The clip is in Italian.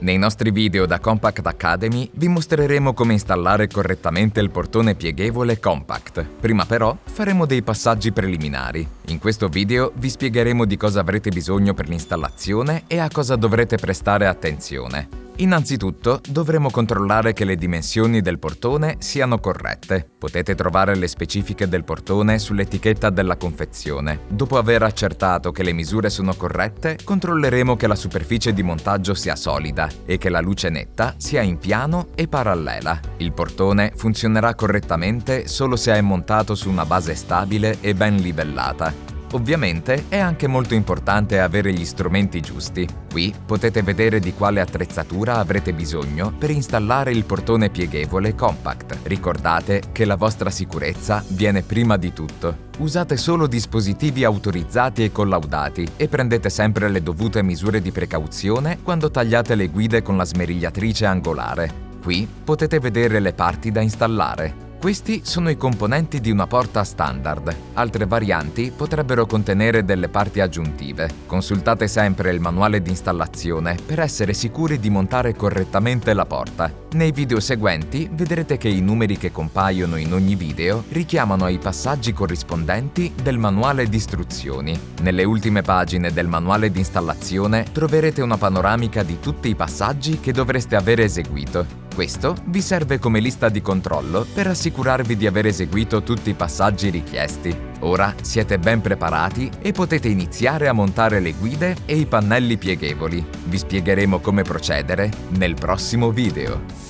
Nei nostri video da Compact Academy vi mostreremo come installare correttamente il portone pieghevole Compact. Prima però faremo dei passaggi preliminari. In questo video vi spiegheremo di cosa avrete bisogno per l'installazione e a cosa dovrete prestare attenzione. Innanzitutto dovremo controllare che le dimensioni del portone siano corrette. Potete trovare le specifiche del portone sull'etichetta della confezione. Dopo aver accertato che le misure sono corrette, controlleremo che la superficie di montaggio sia solida e che la luce netta sia in piano e parallela. Il portone funzionerà correttamente solo se è montato su una base stabile e ben livellata. Ovviamente è anche molto importante avere gli strumenti giusti. Qui potete vedere di quale attrezzatura avrete bisogno per installare il portone pieghevole Compact. Ricordate che la vostra sicurezza viene prima di tutto. Usate solo dispositivi autorizzati e collaudati e prendete sempre le dovute misure di precauzione quando tagliate le guide con la smerigliatrice angolare. Qui potete vedere le parti da installare. Questi sono i componenti di una porta standard. Altre varianti potrebbero contenere delle parti aggiuntive. Consultate sempre il manuale di installazione per essere sicuri di montare correttamente la porta. Nei video seguenti vedrete che i numeri che compaiono in ogni video richiamano ai passaggi corrispondenti del manuale di istruzioni. Nelle ultime pagine del manuale di installazione troverete una panoramica di tutti i passaggi che dovreste aver eseguito. Questo vi serve come lista di controllo per assicurarvi di aver eseguito tutti i passaggi richiesti. Ora siete ben preparati e potete iniziare a montare le guide e i pannelli pieghevoli. Vi spiegheremo come procedere nel prossimo video.